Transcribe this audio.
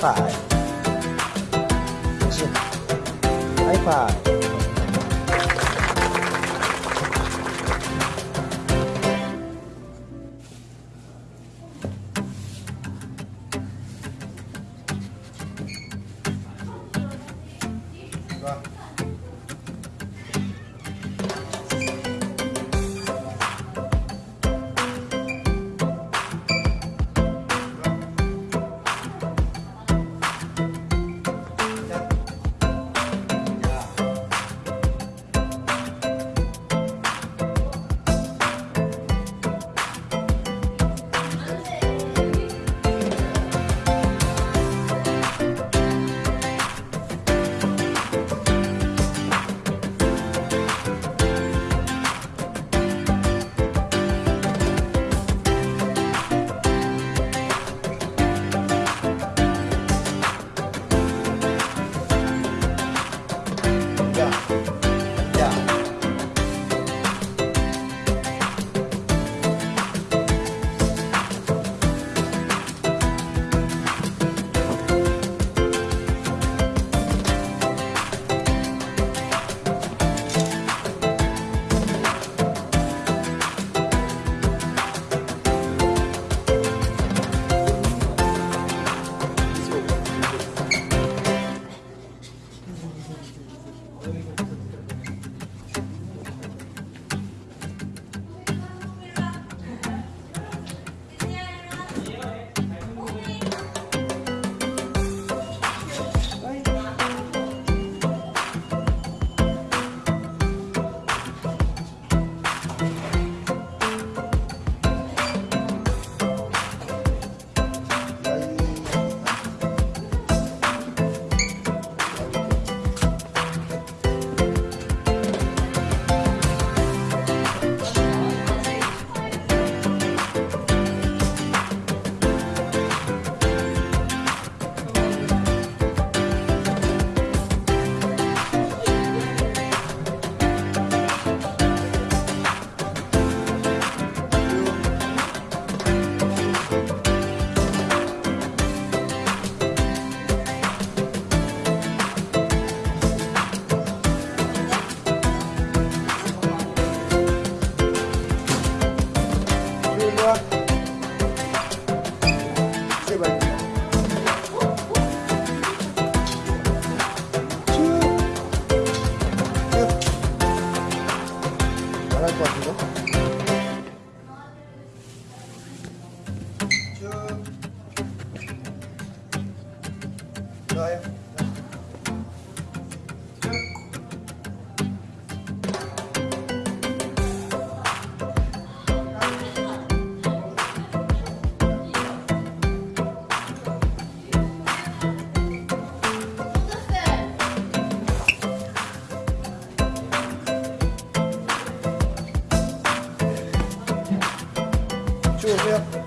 Hi-Fi，不是 Hi-Fi。Hi 제발. 쭉. 쭉. 잘할 것 같은데? 쭉. 좋아요. 쭉 오세요.